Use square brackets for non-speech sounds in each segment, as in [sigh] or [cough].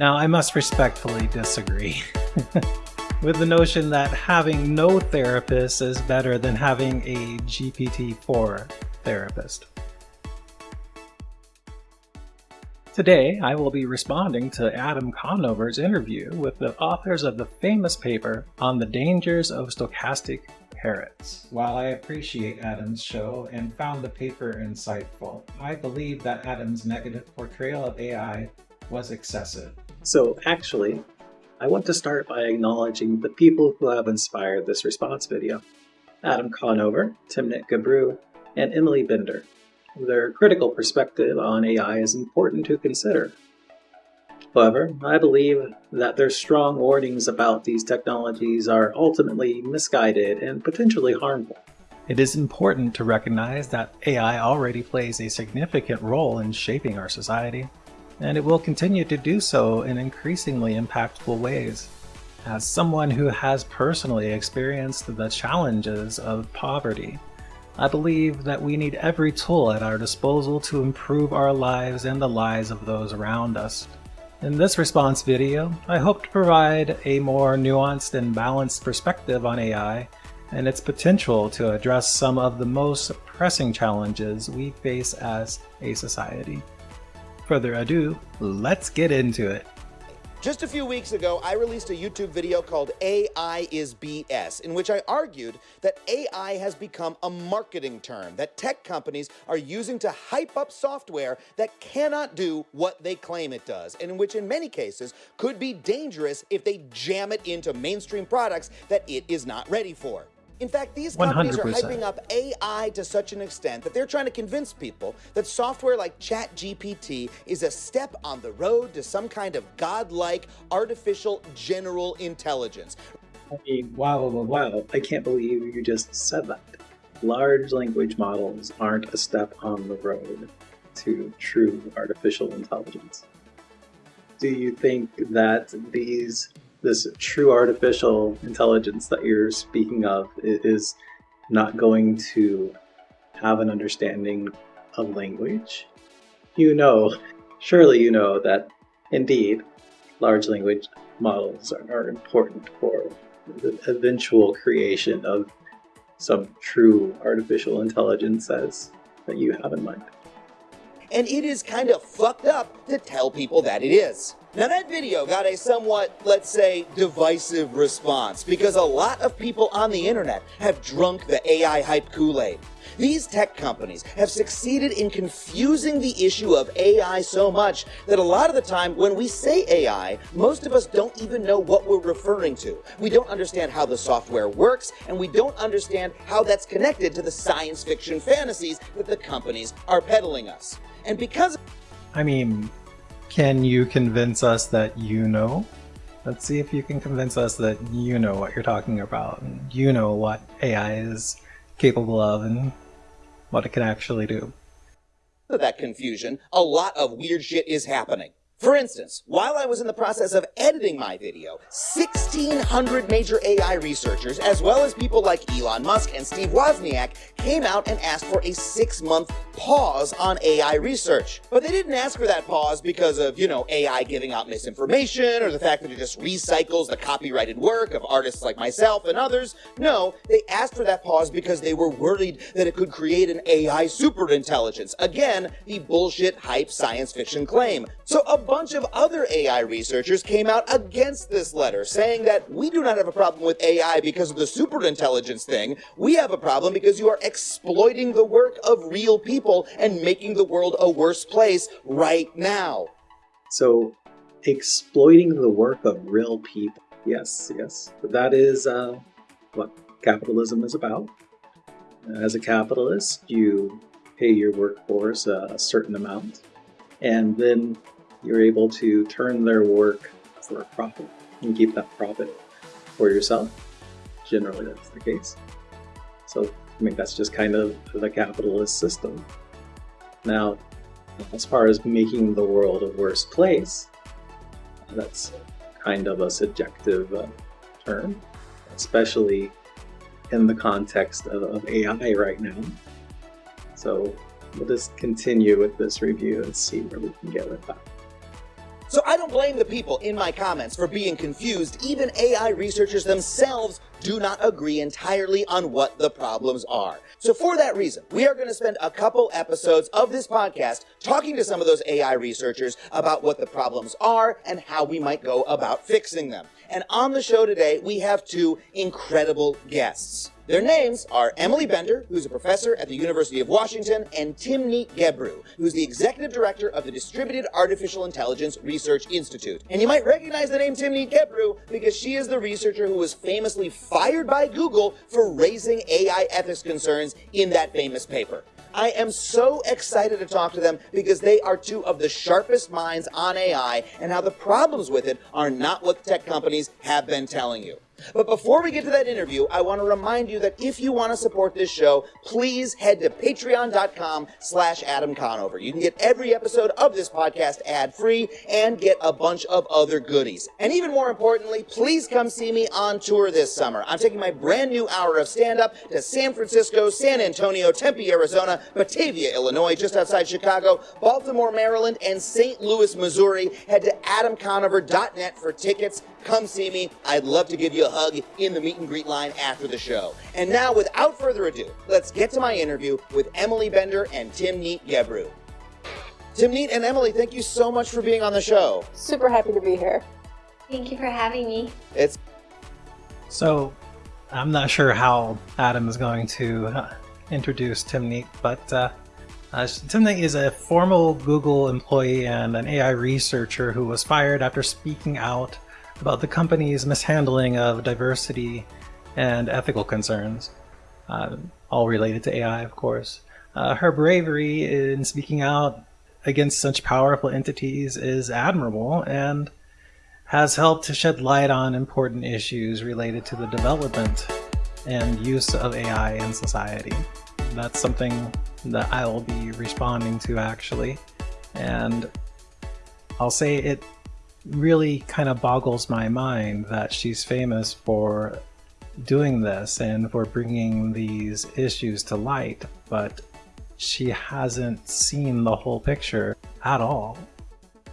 Now, I must respectfully disagree [laughs] with the notion that having no therapist is better than having a GPT-4 therapist. Today, I will be responding to Adam Conover's interview with the authors of the famous paper on the dangers of stochastic parrots. While I appreciate Adam's show and found the paper insightful, I believe that Adam's negative portrayal of AI was excessive. So actually, I want to start by acknowledging the people who have inspired this response video. Adam Conover, Timnit Gebru, and Emily Bender. Their critical perspective on AI is important to consider. However, I believe that their strong warnings about these technologies are ultimately misguided and potentially harmful. It is important to recognize that AI already plays a significant role in shaping our society, and it will continue to do so in increasingly impactful ways. As someone who has personally experienced the challenges of poverty, I believe that we need every tool at our disposal to improve our lives and the lives of those around us. In this response video, I hope to provide a more nuanced and balanced perspective on AI and its potential to address some of the most pressing challenges we face as a society. Further ado, let's get into it. Just a few weeks ago, I released a YouTube video called AI is BS, in which I argued that AI has become a marketing term that tech companies are using to hype up software that cannot do what they claim it does, and which in many cases could be dangerous if they jam it into mainstream products that it is not ready for. In fact, these companies 100%. are hyping up AI to such an extent that they're trying to convince people that software like ChatGPT is a step on the road to some kind of godlike artificial general intelligence. I mean, wow, wow, wow, I can't believe you just said that. Large language models aren't a step on the road to true artificial intelligence. Do you think that these this true artificial intelligence that you're speaking of is not going to have an understanding of language. You know, surely you know that indeed large language models are, are important for the eventual creation of some true artificial intelligence as that you have in mind. And it is kind of fucked up to tell people that it is. Now that video got a somewhat, let's say, divisive response because a lot of people on the internet have drunk the AI hype Kool-Aid. These tech companies have succeeded in confusing the issue of AI so much that a lot of the time when we say AI, most of us don't even know what we're referring to. We don't understand how the software works, and we don't understand how that's connected to the science fiction fantasies that the companies are peddling us. And because I mean, can you convince us that you know? Let's see if you can convince us that you know what you're talking about and you know what AI is capable of and what it can actually do. That confusion, a lot of weird shit is happening. For instance, while I was in the process of editing my video, 1,600 major AI researchers, as well as people like Elon Musk and Steve Wozniak, came out and asked for a six-month pause on AI research. But they didn't ask for that pause because of, you know, AI giving out misinformation or the fact that it just recycles the copyrighted work of artists like myself and others. No, they asked for that pause because they were worried that it could create an AI superintelligence. Again, the bullshit hype science fiction claim. So a bunch of other AI researchers came out against this letter, saying that we do not have a problem with AI because of the superintelligence thing. We have a problem because you are exploiting the work of real people and making the world a worse place right now. So, exploiting the work of real people. Yes, yes. That is uh, what capitalism is about. As a capitalist, you pay your workforce a certain amount, and then you're able to turn their work for a profit and keep that profit for yourself. Generally, that's the case. So, I mean, that's just kind of the capitalist system. Now, as far as making the world a worse place, that's kind of a subjective uh, term, especially in the context of, of AI right now. So we'll just continue with this review and see where we can get with that. So I don't blame the people in my comments for being confused. Even AI researchers themselves do not agree entirely on what the problems are. So for that reason, we are going to spend a couple episodes of this podcast talking to some of those AI researchers about what the problems are and how we might go about fixing them. And on the show today, we have two incredible guests. Their names are Emily Bender, who's a professor at the University of Washington, and Timnit Gebru, who's the executive director of the Distributed Artificial Intelligence Research Institute. And you might recognize the name Timnit Gebru because she is the researcher who was famously fired by Google for raising AI ethics concerns in that famous paper. I am so excited to talk to them because they are two of the sharpest minds on AI and how the problems with it are not what tech companies have been telling you. But before we get to that interview, I want to remind you that if you want to support this show, please head to patreon.com slash Adam Conover. You can get every episode of this podcast ad-free and get a bunch of other goodies. And even more importantly, please come see me on tour this summer. I'm taking my brand new hour of stand-up to San Francisco, San Antonio, Tempe, Arizona, Batavia, Illinois, just outside Chicago, Baltimore, Maryland, and St. Louis, Missouri. Head to adamconover.net for tickets. Come see me. I'd love to give you a hug in the meet and greet line after the show. And now, without further ado, let's get to my interview with Emily Bender and Timnit Gebru. Timnit and Emily, thank you so much for being on the show. Super happy to be here. Thank you for having me. It's so I'm not sure how Adam is going to uh, introduce Timnit, but uh, uh, Timnit is a former Google employee and an AI researcher who was fired after speaking out about the company's mishandling of diversity and ethical concerns, uh, all related to AI, of course. Uh, her bravery in speaking out against such powerful entities is admirable and has helped to shed light on important issues related to the development and use of AI in society. That's something that I will be responding to actually. And I'll say it really kind of boggles my mind that she's famous for doing this and for bringing these issues to light, but she hasn't seen the whole picture at all.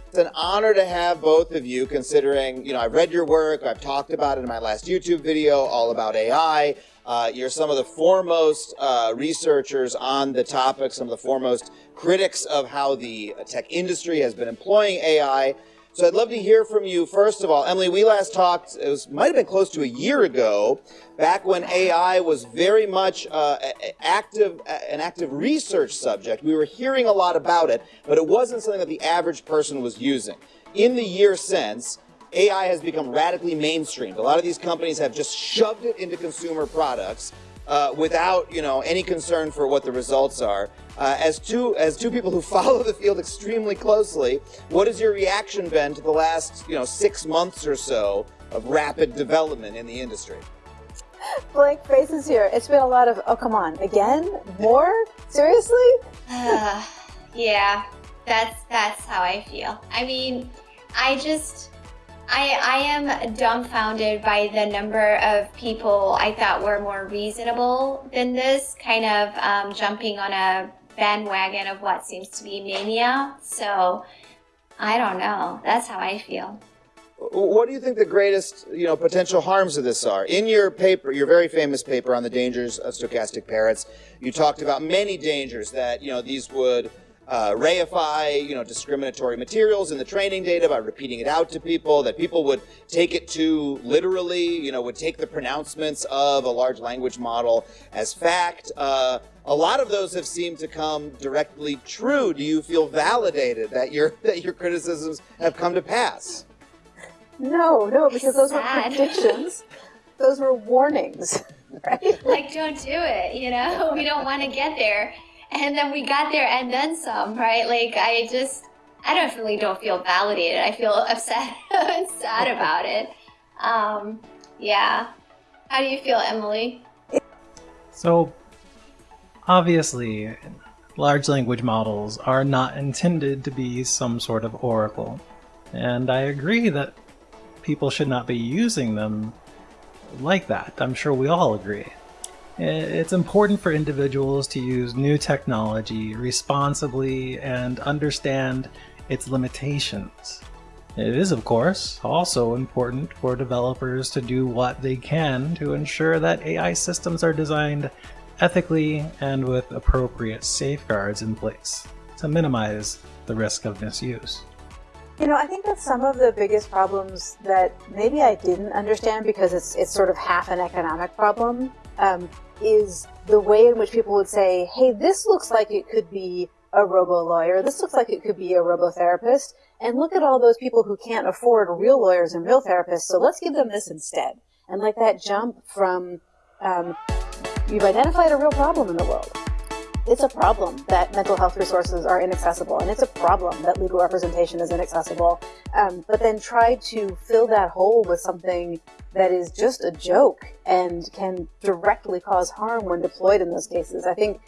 It's an honor to have both of you considering, you know, I've read your work, I've talked about it in my last YouTube video all about AI. Uh, you're some of the foremost uh, researchers on the topic, some of the foremost critics of how the tech industry has been employing AI. So I'd love to hear from you. First of all, Emily, we last talked, it was, might have been close to a year ago, back when AI was very much uh, active, an active research subject. We were hearing a lot about it, but it wasn't something that the average person was using. In the year since, AI has become radically mainstreamed. A lot of these companies have just shoved it into consumer products uh, without you know any concern for what the results are. Uh, as two as two people who [laughs] follow the field extremely closely, what has your reaction been to the last you know six months or so of rapid development in the industry? Blank faces here. It's been a lot of oh come on again more seriously. uh, [sighs] yeah, that's that's how I feel. I mean, I just I, I am dumbfounded by the number of people I thought were more reasonable than this, kind of um, jumping on a bandwagon of what seems to be mania. So I don't know. That's how I feel. What do you think the greatest, you know, potential harms of this are? In your paper, your very famous paper on the dangers of stochastic parrots, you talked about many dangers that, you know, these would uh, reify, you know, discriminatory materials in the training data by repeating it out to people, that people would take it too literally, you know, would take the pronouncements of a large language model as fact. Uh, a lot of those have seemed to come directly true. Do you feel validated that your [laughs] that your criticisms have come to pass? No, no, because those were predictions. those were warnings. [laughs] Right? Like, don't do it. You know, [laughs] we don't want to get there and then we got there and then some, right? Like I just, I definitely don't feel validated. I feel [laughs] upset and sad about it. Um, yeah. How do you feel, Emily? So, obviously, large language models are not intended to be some sort of oracle. And I agree that people should not be using them like that. I'm sure we all agree. It's important for individuals to use new technology responsibly and understand its limitations. It is, of course, also important for developers to do what they can to ensure that AI systems are designed ethically and with appropriate safeguards in place to minimize the risk of misuse. You know, I think that some of the biggest problems that maybe I didn't understand because it's it's sort of half an economic problem um, is the way in which people would say, "Hey, this looks like it could be a robo lawyer. This looks like it could be a robo therapist." And look at all those people who can't afford real lawyers and real therapists, so let's give them this instead. And like that jump from um, you've identified a real problem in the world. It's a problem that mental health resources are inaccessible, and it's a problem that legal representation is inaccessible. Um, but then try to fill that hole with something that is just a joke and can directly cause harm when deployed in those cases. I think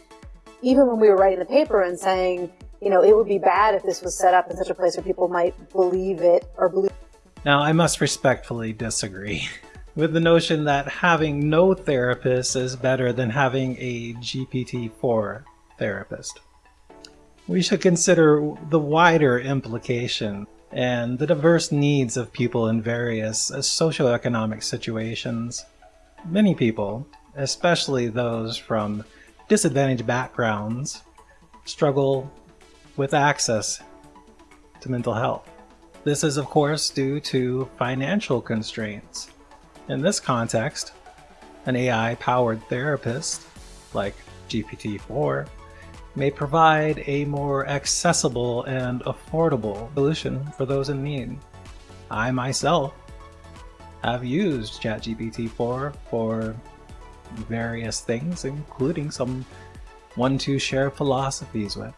even when we were writing the paper and saying, you know, it would be bad if this was set up in such a place where people might believe it or believe. Now, I must respectfully disagree [laughs] with the notion that having no therapist is better than having a GPT-4 therapist. We should consider the wider implication and the diverse needs of people in various uh, socioeconomic situations. Many people, especially those from disadvantaged backgrounds, struggle with access to mental health. This is of course due to financial constraints. In this context, an AI-powered therapist, like GPT-4, may provide a more accessible and affordable solution for those in need. I myself have used ChatGPT-4 for various things, including some one to share philosophies with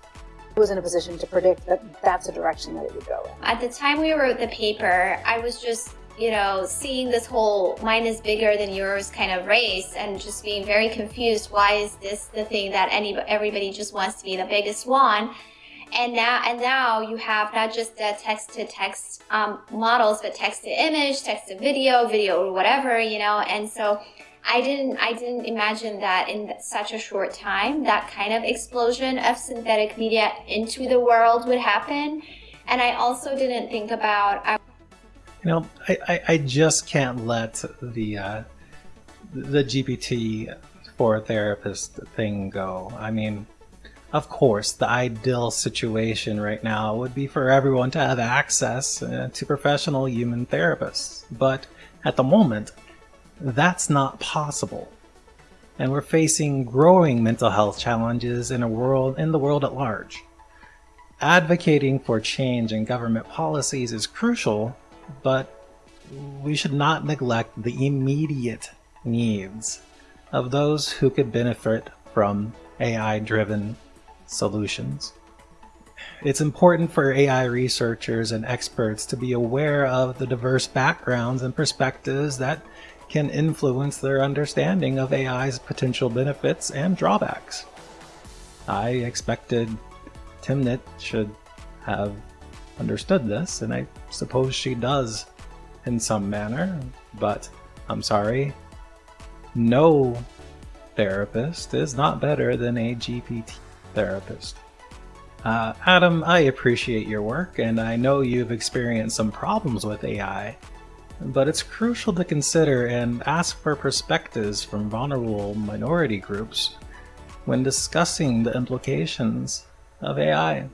I was in a position to predict that that's a direction that it would go in. At the time we wrote the paper, I was just, you know, seeing this whole mine is bigger than yours kind of race and just being very confused. Why is this the thing that any everybody just wants to be the biggest one? And now, and now you have not just the text to text um, models, but text to image, text to video, video or whatever, you know. And so I didn't I didn't imagine that in such a short time that kind of explosion of synthetic media into the world would happen. And I also didn't think about. You know, I, I, I, just can't let the uh, the GPT for therapist thing go. I mean, of course, the ideal situation right now would be for everyone to have access uh, to professional human therapists. But at the moment, that's not possible. And we're facing growing mental health challenges in a world in the world at large. Advocating for change in government policies is crucial, but we should not neglect the immediate needs of those who could benefit from AI-driven solutions. It's important for AI researchers and experts to be aware of the diverse backgrounds and perspectives that can influence their understanding of AI's potential benefits and drawbacks. I expected Timnit should have understood this, and I suppose she does in some manner, but I'm sorry, no therapist is not better than a GPT therapist. Uh, Adam, I appreciate your work, and I know you've experienced some problems with AI, but it's crucial to consider and ask for perspectives from vulnerable minority groups when discussing the implications of AI.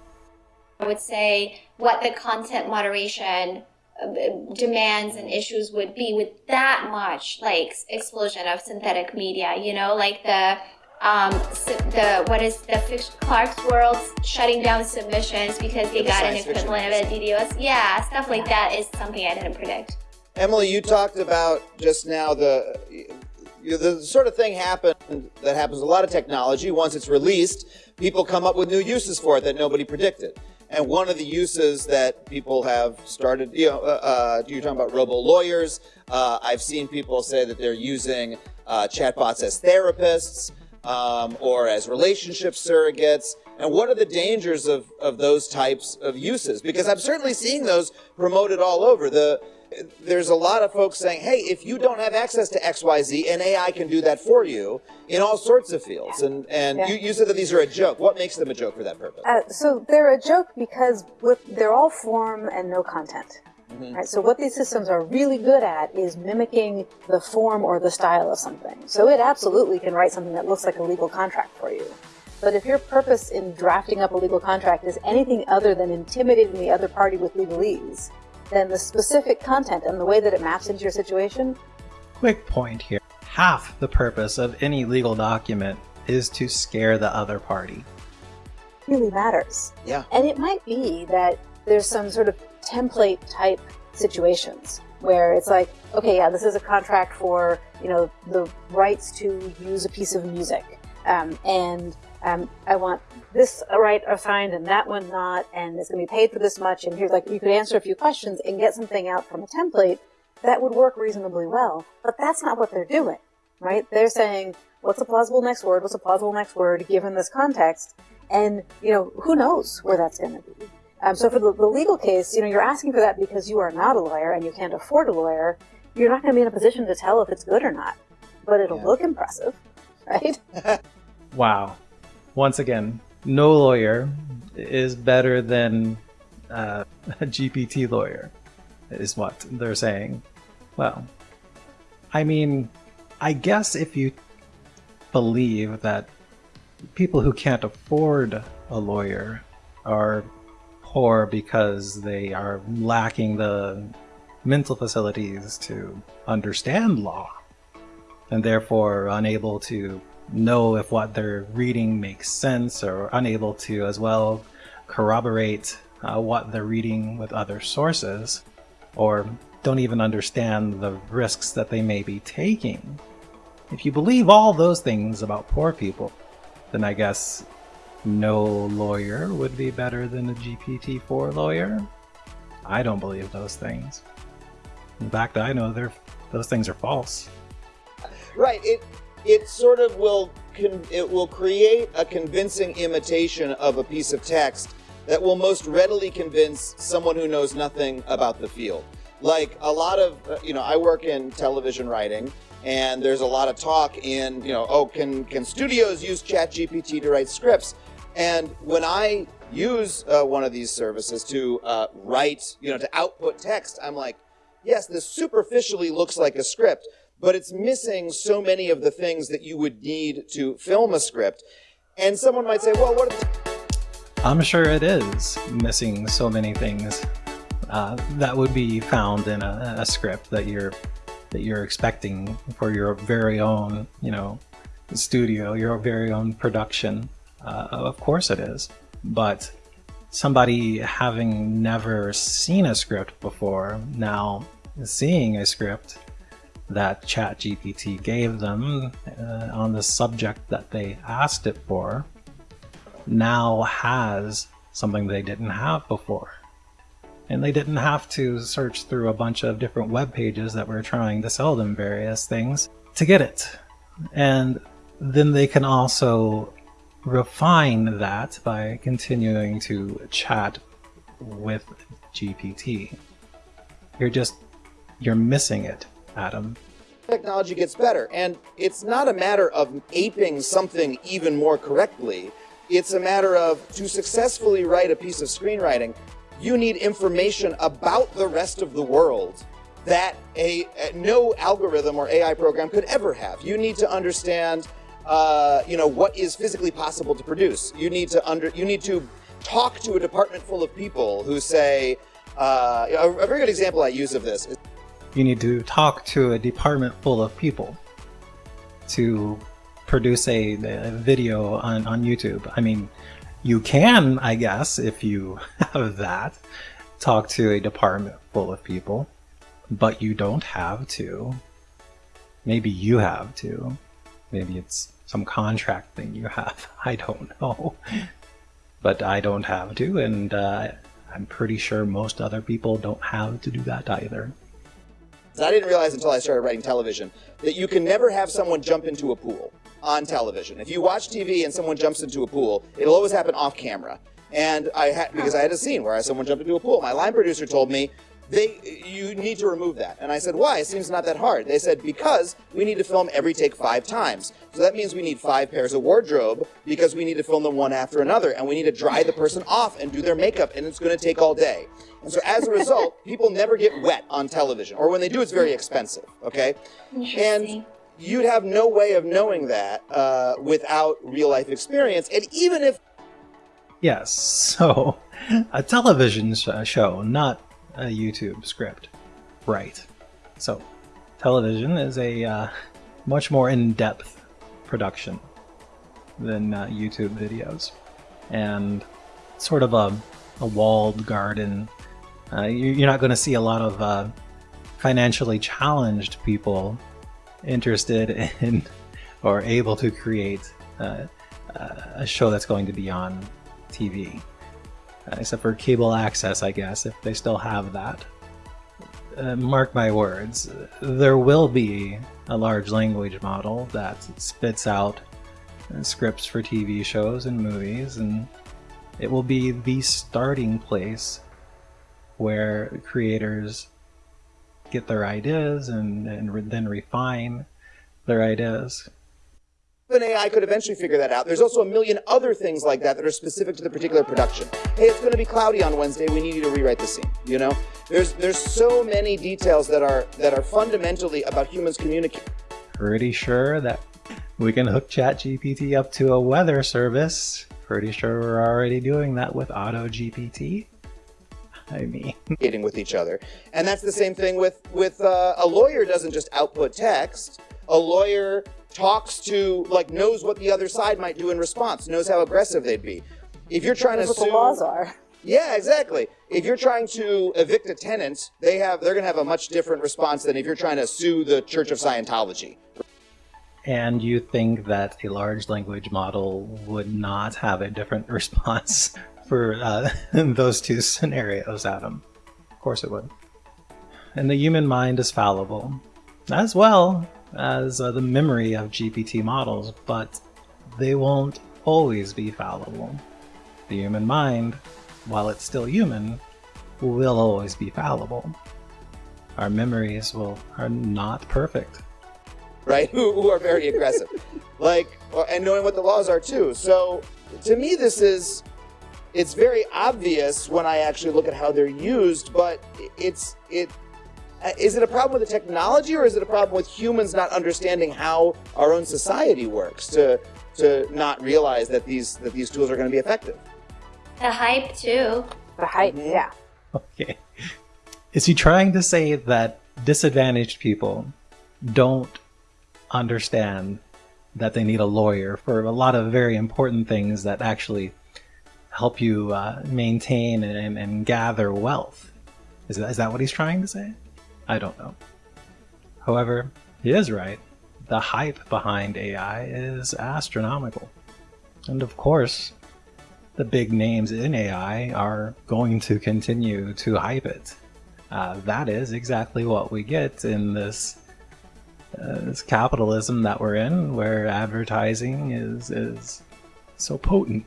I would say what the content moderation uh, demands and issues would be with that much like explosion of synthetic media you know like the um the what is the Clarkesworld shutting down submissions because they got an equivalent of a DDoS yeah stuff like that is something I didn't predict Emily, you talked about just now the the sort of thing happened that happens a lot of technology. Once it's released, people come up with new uses for it that nobody predicted. And one of the uses that people have started, you know, uh, uh, you're talking about robo lawyers. Uh, I've seen people say that they're using uh, chatbots as therapists um, or as relationship surrogates. And what are the dangers of, of those types of uses? Because I'm certainly seeing those promoted all over. The there's a lot of folks saying, hey, if you don't have access to XYZ, an AI can do that for you in all sorts of fields. And, and yeah. you, you said that these are a joke. What makes them a joke for that purpose? Uh, so they're a joke because with, they're all form and no content. Mm-hmm. Right? So what these systems are really good at is mimicking the form or the style of something. So it absolutely can write something that looks like a legal contract for you. But if your purpose in drafting up a legal contract is anything other than intimidating the other party with legalese, then the specific content and the way that it maps into your situation. Quick point here. Half the purpose of any legal document is to scare the other party. Really matters. Yeah. And it might be that there's some sort of template type situations where it's like, okay, yeah, this is a contract for, you know, the rights to use a piece of music. Um, and um, I want this right assigned and that one not, and it's going to be paid for this much. And here's like, you could answer a few questions and get something out from a template that would work reasonably well. But that's not what they're doing, right? They're saying, what's a plausible next word? What's a plausible next word given this context? And, you know, who knows where that's going to be? Um, so for the, the legal case, you know, you're asking for that because you are not a lawyer and you can't afford a lawyer. You're not going to be in a position to tell if it's good or not, but it'll yeah. look impressive, [laughs] right? wow once again, no lawyer is better than uh, [laughs] a GPT lawyer, is what they're saying. Well, I mean, I guess if you believe that people who can't afford a lawyer are poor because they are lacking the mental facilities to understand law and therefore unable to know if what they're reading makes sense or unable to as well corroborate uh, what they're reading with other sources or don't even understand the risks that they may be taking. If you believe all those things about poor people, then I guess no lawyer would be better than a GPT-4 lawyer. I don't believe those things. In fact, I know those things are false. Right. It it sort of will it will create a convincing imitation of a piece of text that will most readily convince someone who knows nothing about the field. Like a lot of, uh, you know, I work in television writing, and there's a lot of talk in, you know, oh, can can studios use ChatGPT to write scripts? And when I use uh, one of these services to uh, write, you know, to output text, I'm like, yes, this superficially looks like a script, but it's missing so many of the things that you would need to film a script. And someone might say, well, what? I'm sure it is missing so many things uh, that would be found in a, a, script that you're that you're expecting for your very own, you know, studio, your very own production. Uh, of course it is, but somebody having never seen a script before now seeing a script that ChatGPT gave them uh, on the subject that they asked it for now has something they didn't have before. And they didn't have to search through a bunch of different web pages that were trying to sell them various things to get it. And then they can also refine that by continuing to chat with GPT. You're just, you're missing it Adam. Technology gets better, and it's not a matter of aping something even more correctly. It's a matter of, to successfully write a piece of screenwriting, you need information about the rest of the world that a, no algorithm or AI program could ever have. You need to understand, uh, you know, what is physically possible to produce. You need to under, you need to talk to a department full of people who say, uh, a, a very good example I use of this is you need to talk to a department full of people to produce a, a, video on, on YouTube. I mean, you can, I guess, if you [laughs] have that, talk to a department full of people, but you don't have to. Maybe you have to. Maybe it's some contract thing you have. [laughs] I don't know. But I don't have to, and uh, I'm pretty sure most other people don't have to do that either. I didn't realize until I started writing television that you can never have someone jump into a pool on television. If you watch TV and someone jumps into a pool, it'll always happen off camera. And I had because I had a scene where someone jumped into a pool. My line producer told me, they you need to remove that. And I said, why? It seems not that hard. They said, because we need to film every take five times. So that means we need five pairs of wardrobe because we need to film them one after another. And we need to dry the person off and do their makeup. And it's going to take all day. And so as a result, [laughs] people never get wet on television. Or when they do, it's very expensive. Okay? And you'd have no way of knowing that uh, without real life experience. And even if. Yes. So a television show, not a YouTube script. Right. So, television is a uh, much more in-depth production than uh, YouTube videos. And sort of a, a walled garden. Uh, you're not going to see a lot of uh, financially challenged people interested [laughs] in or able to create uh, a show that's going to be on TV uh, except for cable access, I guess, if they still have that. Uh, mark my words, there will be a large language model that spits out uh, scripts for TV shows and movies, and it will be the starting place where creators get their ideas and, and re then refine their ideas an AI could eventually figure that out. There's also a million other things like that that are specific to the particular production. Hey, it's going to be cloudy on Wednesday. We need you to rewrite the scene. You know, there's there's so many details that are that are fundamentally about humans communicating. Pretty sure that we can hook ChatGPT up to a weather service. Pretty sure we're already doing that with AutoGPT. I mean, communicating with each other, and that's the same thing with with uh, a lawyer doesn't just output text. A lawyer talks to, like, knows what the other side might do in response, knows how aggressive they'd be. If you're trying That's to what the laws are. Yeah, exactly. If you're trying to evict a tenant, they have they're going to have a much different response than if you're trying to sue the Church of Scientology. And you think that a large language model would not have a different [laughs] response for uh, [laughs] those two scenarios, Adam? Of course it would. And the human mind is fallible. As well, as uh, the memory of GPT models, but they won't always be fallible. The human mind, while it's still human, will always be fallible. Our memories will are not perfect. Right? [laughs] Who, who are very aggressive. [laughs] like, and knowing what the laws are too. So, to me, this is, it's very obvious when I actually look at how they're used, but it's, it, uh, is it a problem with the technology or is it a problem with humans not understanding how our own society works to to not realize that these that these tools are going to be effective? The hype too. The hype, mm -hmm. yeah. Okay. Is he trying to say that disadvantaged people don't understand that they need a lawyer for a lot of very important things that actually help you uh, maintain and, and gather wealth? Is that, is that what he's trying to say? I don't know. However, he is right. The hype behind AI is astronomical. And of course, the big names in AI are going to continue to hype it. Uh, that is exactly what we get in this, uh, this capitalism that we're in, where advertising is, is so potent.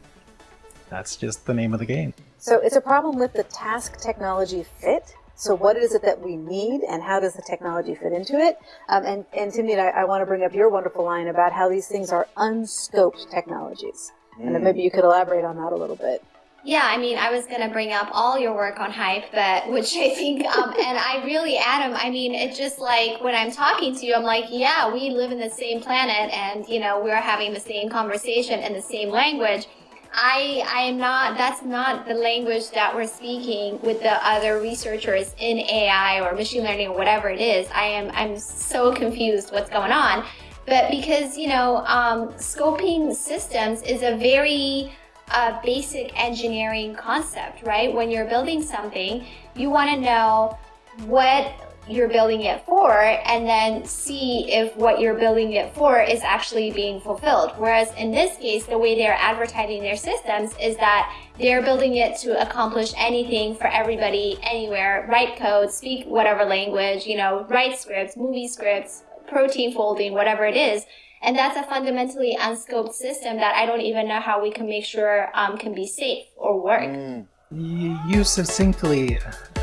That's just the name of the game. So it's a problem with the task technology fit so what is it that we need and how does the technology fit into it? Um, and, and Timnit, I, I want to bring up your wonderful line about how these things are unscoped technologies. Mm. And then maybe you could elaborate on that a little bit. Yeah, I mean, I was going to bring up all your work on hype, but which I think, um, and I really, Adam, I mean, it's just like when I'm talking to you, I'm like, yeah, we live in the same planet and, you know, we're having the same conversation and the same language. I I am not that's not the language that we're speaking with the other researchers in AI or machine learning or whatever it is. I am I'm so confused what's going on. But because you know um, scoping systems is a very uh, basic engineering concept, right? When you're building something, you want to know what you're building it for and then see if what you're building it for is actually being fulfilled. Whereas in this case, the way they're advertising their systems is that they're building it to accomplish anything for everybody, anywhere, write code, speak whatever language, you know, write scripts, movie scripts, protein folding, whatever it is. And that's a fundamentally unscoped system that I don't even know how we can make sure um, can be safe or work. Mm. You succinctly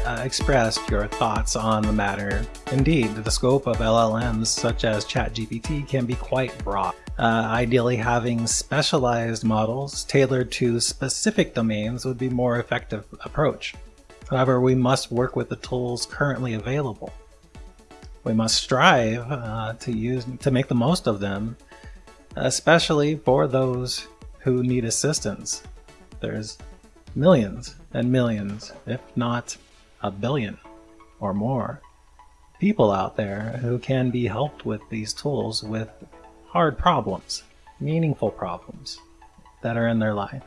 uh, expressed your thoughts on the matter. Indeed, the scope of LLMs such as ChatGPT can be quite broad. Uh, ideally, having specialized models tailored to specific domains would be more effective approach. However, we must work with the tools currently available. We must strive uh, to use to make the most of them, especially for those who need assistance. There's millions and millions, if not a billion or more, people out there who can be helped with these tools with hard problems, meaningful problems that are in their life.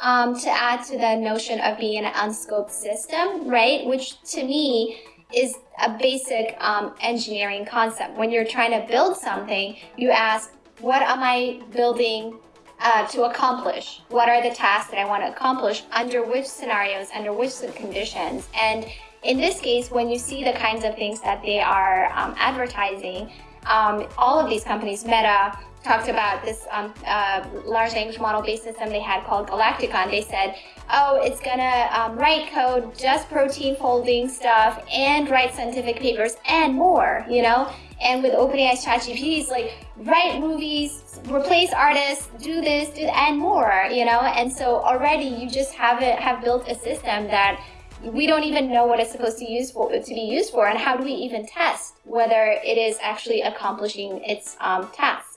Um, to add to the notion of being an unscoped system, right? Which to me is a basic um, engineering concept. When you're trying to build something, you ask, what am I building uh, to accomplish? What are the tasks that I want to accomplish? Under which scenarios? Under which conditions? And in this case, when you see the kinds of things that they are um, advertising, um, all of these companies, Meta, talked about this um, uh, large language model based system they had called Galactica. They said, oh, it's gonna um, write code, just protein folding stuff, and write scientific papers, and more, you know? And with OpenAI's ChatGPT, it's like, write movies, replace artists, do this, do that, and more, you know? And so already you just have it, have built a system that we don't even know what it's supposed to use for to be used for and how do we even test whether it is actually accomplishing its um, task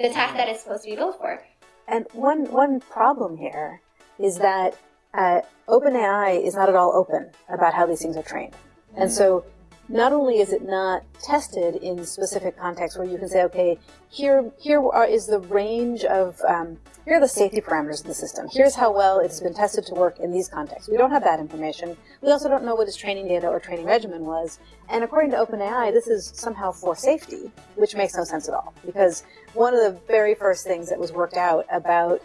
the task that it's supposed to be built for and one one problem here is that uh, OpenAI is not at all open about how these things are trained. And so not only is it not tested in specific contexts where you can say, okay, here, here are, is the range of, um, here are the safety parameters of the system. Here's how well it's been tested to work in these contexts. We don't have that information. We also don't know what its training data or training regimen was. And according to OpenAI, this is somehow for safety, which makes no sense at all. Because one of the very first things that was worked out about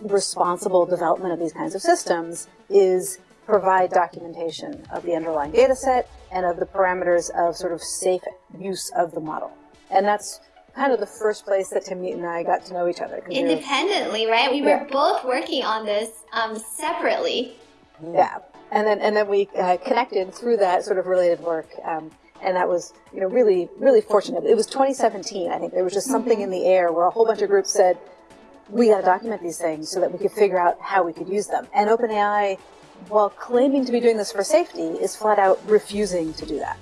responsible development of these kinds of systems is provide documentation of the underlying data set and of the parameters of sort of safe use of the model. And that's kind of the first place that Timnit and I got to know each other. Independently, right? We were yeah. both working on this um, separately. Yeah. And then, and then we uh, connected through that sort of related work. Um, and that was, you know, really, really fortunate. It was 2017, I think. There was just something in the air where a whole bunch of groups said, we got to document these things so that we could figure out how we could use them. And OpenAI, while claiming to be doing this for safety, is flat out refusing to do that.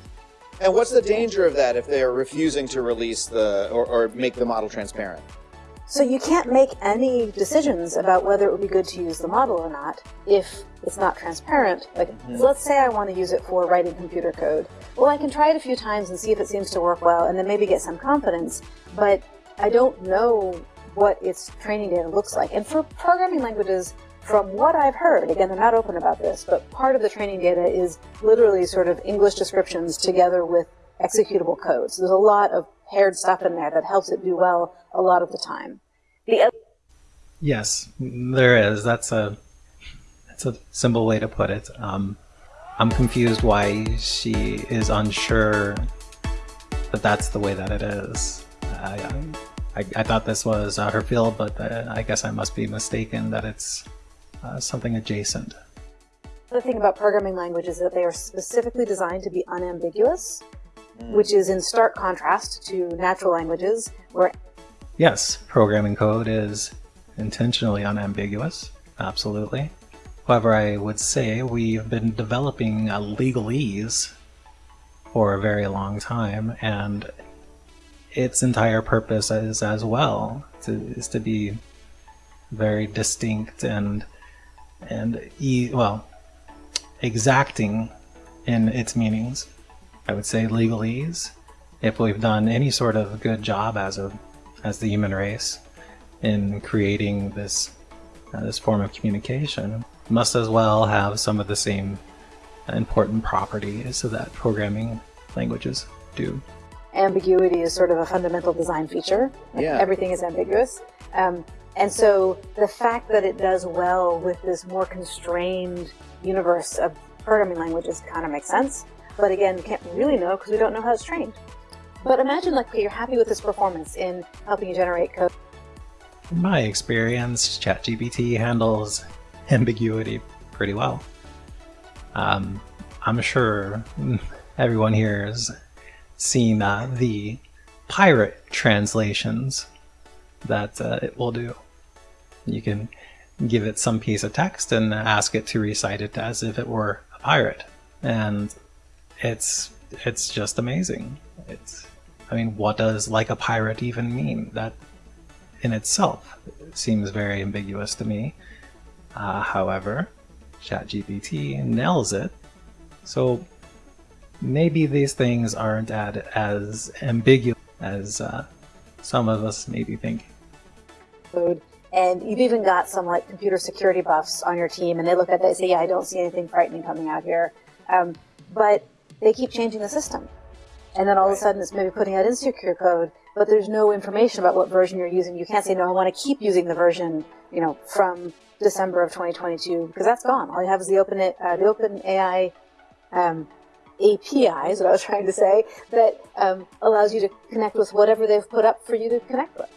And what's the danger of that if they're refusing to release the or, or make the model transparent? So you can't make any decisions about whether it would be good to use the model or not if it's not transparent. Like, mm -hmm. so let's say I want to use it for writing computer code. Well, I can try it a few times and see if it seems to work well, and then maybe get some confidence. But I don't know what its training data looks like. And for programming languages, from what I've heard, again, they're not open about this, but part of the training data is literally sort of English descriptions together with executable code. So there's a lot of paired stuff in there that helps it do well a lot of the time. The yes, there is. That's a that's a simple way to put it. Um, I'm confused why she is unsure that that's the way that it is. I, I, I thought this was uh, her field, but uh, I guess I must be mistaken that it's uh, something adjacent. The thing about programming languages is that they are specifically designed to be unambiguous, mm. which is in stark contrast to natural languages where... Yes, programming code is intentionally unambiguous, absolutely. However, I would say we've been developing a legalese for a very long time, and its entire purpose is as well to, is to be very distinct and and e well exacting in its meanings. I would say legalese. If we've done any sort of good job as a as the human race in creating this uh, this form of communication, must as well have some of the same important properties that programming languages do ambiguity is sort of a fundamental design feature. Yeah. Everything is ambiguous. Um, and so the fact that it does well with this more constrained universe of programming languages kind of makes sense. But again, we can't really know because we don't know how it's trained. But imagine like you're happy with this performance in helping you generate code. In my experience, ChatGPT handles ambiguity pretty well. Um, I'm sure [laughs] everyone here has seen uh, the pirate translations that uh, it will do. You can give it some piece of text and ask it to recite it as if it were a pirate, and it's it's just amazing. It's I mean, what does like a pirate even mean? That in itself seems very ambiguous to me. Uh, however, ChatGPT nails it. So maybe these things aren't as ambiguous as uh, some of us maybe think. And you've even got some like computer security buffs on your team, and they look at that and say, "Yeah, I don't see anything frightening coming out here." Um, but they keep changing the system, and then all of a sudden it's maybe putting out insecure code, but there's no information about what version you're using. You can't say, "No, I want to keep using the version," you know, from December of 2022 because that's gone. All you have is the open uh, the open AI um, API is what I was trying to say that um, allows you to connect with whatever they've put up for you to connect with.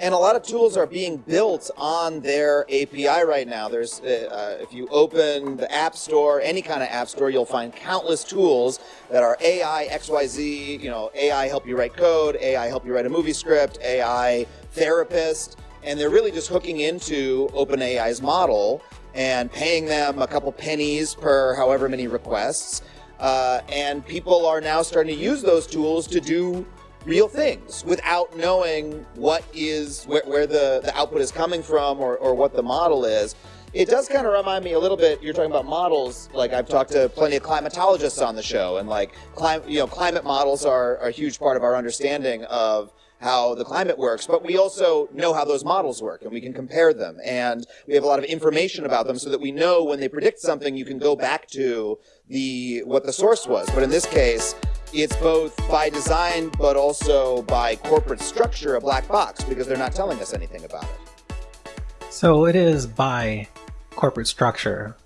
And a lot of tools are being built on their API right now. There's, uh, uh, if you open the App Store, any kind of App Store, you'll find countless tools that are AI, XYZ, you know, AI help you write code, AI help you write a movie script, AI therapist, and they're really just hooking into OpenAI's model and paying them a couple pennies per however many requests. Uh, and people are now starting to use those tools to do real things without knowing what is where, where the, the output is coming from or, or what the model is. It does kind of remind me a little bit. You're talking about models. Like I've talked to plenty of climatologists on the show, and like climate, you know, climate models are, are a huge part of our understanding of how the climate works, but we also know how those models work and we can compare them. And we have a lot of information about them so that we know when they predict something, you can go back to the what the source was. But in this case, it's both by design but also by corporate structure a black box because they're not telling us anything about it. So it is by corporate structure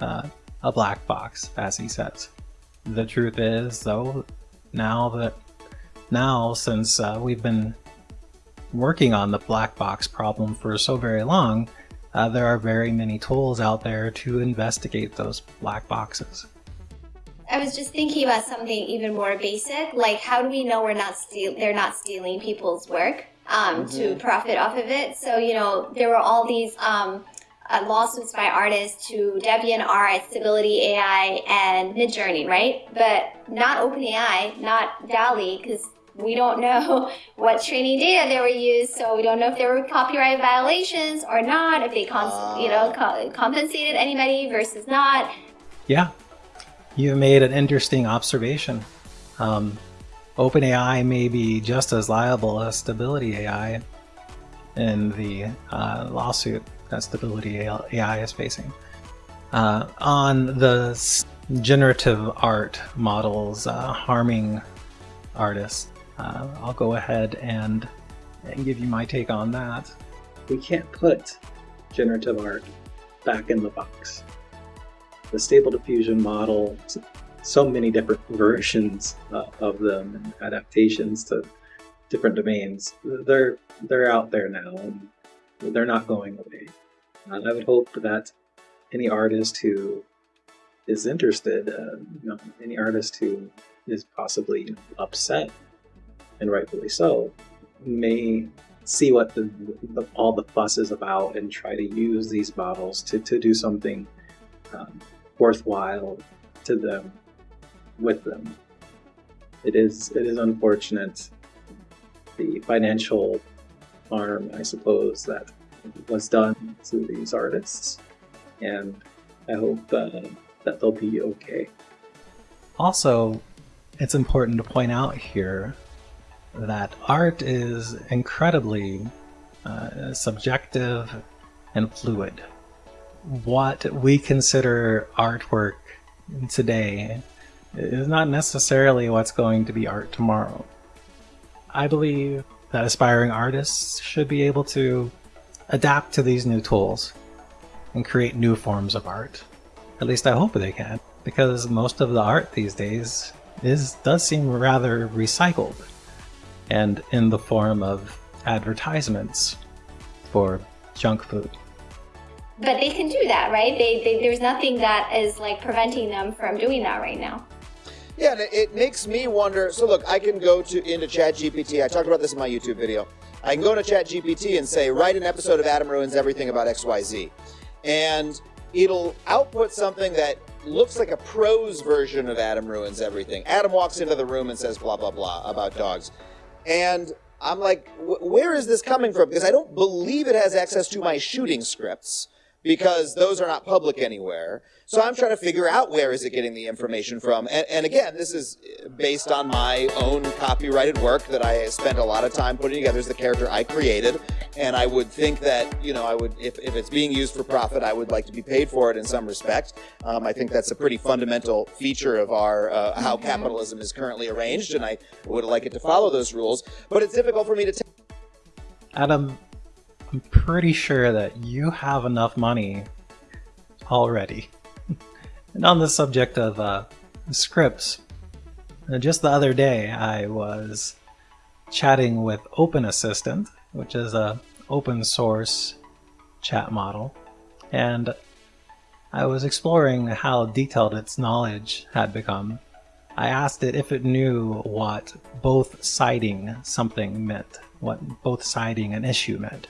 uh, a black box, as he says. The truth is, though, now that now since uh, we've been working on the black box problem for so very long, uh, there are very many tools out there to investigate those black boxes. I was just thinking about something even more basic, like how do we know we're not steal they're not stealing people's work um, mm-hmm. to profit off of it? So you know there were all these um, uh, lawsuits by artists to DeviantArt, Stability AI, and Midjourney, right? But not OpenAI, not DALL-E, because we don't know [laughs] what training data they were used, so we don't know if there were copyright violations or not, if they, cons- you know, co- compensated anybody versus not. Yeah, you made an interesting observation. Um, OpenAI may be just as liable as Stability AI in the uh, lawsuit that Stability AI is facing. Uh, on the generative art models uh, harming artists, uh, I'll go ahead and, and give you my take on that. We can't put generative art back in the box the Stable Diffusion model, so many different versions uh, of them and adaptations to different domains. They're they're out there now, and they're not going away. Uh, I would hope that any artist who is interested, uh, you know, any artist who is possibly upset, and rightfully so, may see what the, the, all the fuss is about and try to use these models to, to do something um, worthwhile to them with them. It is it is unfortunate the financial harm, I suppose, that was done to these artists, and I hope uh, that they'll be okay. Also, it's important to point out here that art is incredibly uh, subjective and fluid what we consider artwork today is not necessarily what's going to be art tomorrow. I believe that aspiring artists should be able to adapt to these new tools and create new forms of art. At least I hope they can, because most of the art these days is does seem rather recycled and in the form of advertisements for junk food. But they can do that, right? They, they, there's nothing that is like preventing them from doing that right now. Yeah, and it makes me wonder. So look, I can go to into ChatGPT. I talked about this in my YouTube video. I can go to ChatGPT and say, write an episode of Adam Ruins Everything about XYZ. And it'll output something that looks like a prose version of Adam Ruins Everything. Adam walks into the room and says blah, blah, blah about dogs. And I'm like, where is this coming from? Because I don't believe it has access to my shooting scripts because those are not public anywhere. So I'm trying to figure out where is it getting the information from. And, and, again, this is based on my own copyrighted work that I spent a lot of time putting together as the character I created. And I would think that, you know, I would, if, if it's being used for profit, I would like to be paid for it in some respect. Um, I think that's a pretty fundamental feature of our, uh, how capitalism is currently arranged. And I would like it to follow those rules. But it's difficult for me to. Adam, I'm pretty sure that you have enough money already. [laughs] and on the subject of uh, scripts, uh, just the other day I was chatting with Open Assistant, which is a open source chat model, and I was exploring how detailed its knowledge had become. I asked it if it knew what both siding something meant, what both siding an issue meant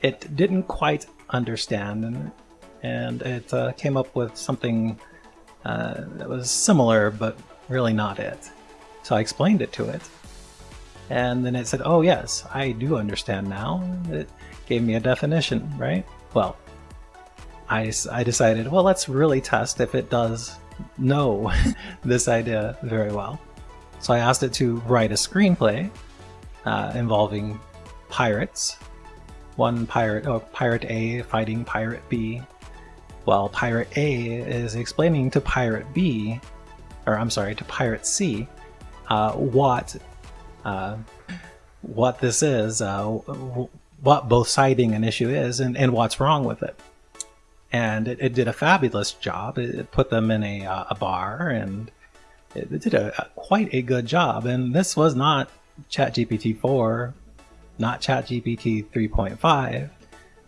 it didn't quite understand and, and it uh, came up with something uh, that was similar but really not it. So I explained it to it and then it said, oh yes, I do understand now. It gave me a definition, right? Well, I, I decided, well, let's really test if it does know [laughs] this idea very well. So I asked it to write a screenplay uh, involving pirates one pirate, oh, Pirate A fighting Pirate B, while Pirate A is explaining to Pirate B, or I'm sorry, to Pirate C, uh, what uh, what this is, uh, what both siding an issue is, and, and what's wrong with it. And it, it did a fabulous job. It, it put them in a, uh, a bar, and it, it did a, a, quite a good job. And this was not ChatGPT 4 not ChatGPT 3.5.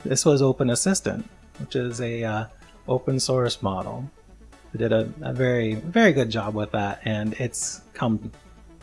This was Open Assistant, which is a uh, open source model. It did a, a very, very good job with that, and it's come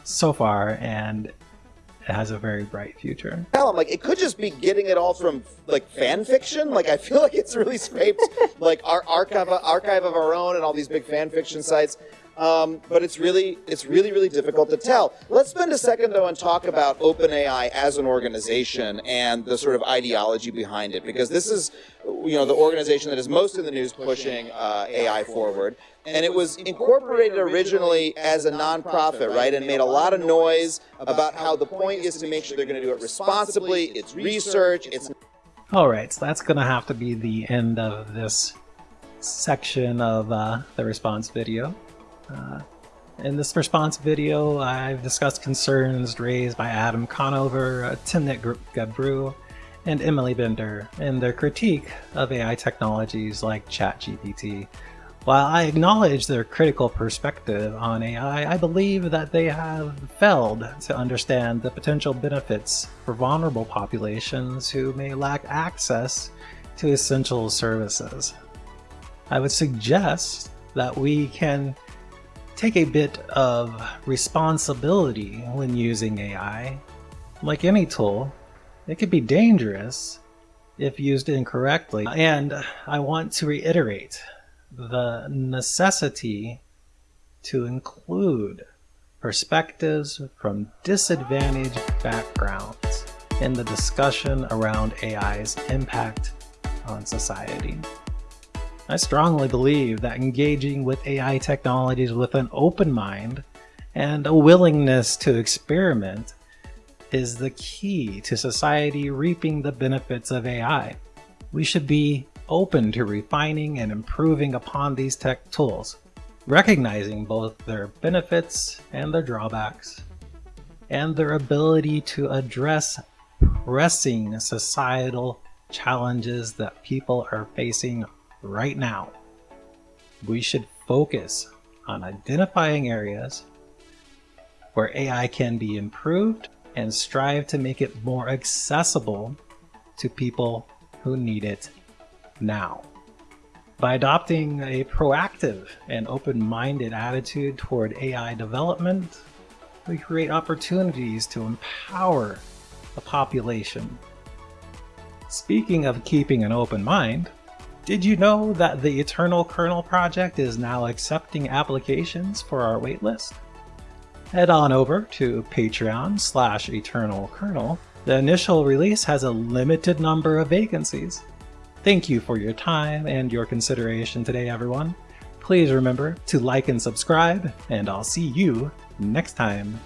so far, and it has a very bright future. Hell, I'm like, it could just be getting it all from like fan fiction. Like, I feel like it's really scraped like our archive, archive of our own, and all these big fan fiction sites. Um, but it's really, it's really, really difficult to tell. Let's spend a second though and talk about OpenAI as an organization and the sort of ideology behind it, because this is, you know, the organization that is most in the news pushing uh, AI forward. And it was incorporated originally as a nonprofit, right, and made a lot of noise about how the point is to make sure they're going to do it responsibly. It's research. It's all right. So that's going to have to be the end of this section of uh, the response video. Uh, in this response video, I've discussed concerns raised by Adam Conover, uh, Timnit Gebru, and Emily Bender in their critique of AI technologies like ChatGPT. While I acknowledge their critical perspective on AI, I believe that they have failed to understand the potential benefits for vulnerable populations who may lack access to essential services. I would suggest that we can take a bit of responsibility when using AI. Like any tool, it can be dangerous if used incorrectly. And I want to reiterate the necessity to include perspectives from disadvantaged backgrounds in the discussion around AI's impact on society. I strongly believe that engaging with AI technologies with an open mind and a willingness to experiment is the key to society reaping the benefits of AI. We should be open to refining and improving upon these tech tools, recognizing both their benefits and their drawbacks, and their ability to address pressing societal challenges that people are facing right now. We should focus on identifying areas where AI can be improved and strive to make it more accessible to people who need it now. By adopting a proactive and open-minded attitude toward AI development, we create opportunities to empower the population. Speaking of keeping an open mind, did you know that the Eternal Kernel project is now accepting applications for our waitlist? Head on over to Patreon slash Eternal Kernel. The initial release has a limited number of vacancies, Thank you for your time and your consideration today, everyone. Please remember to like and subscribe, and I'll see you next time.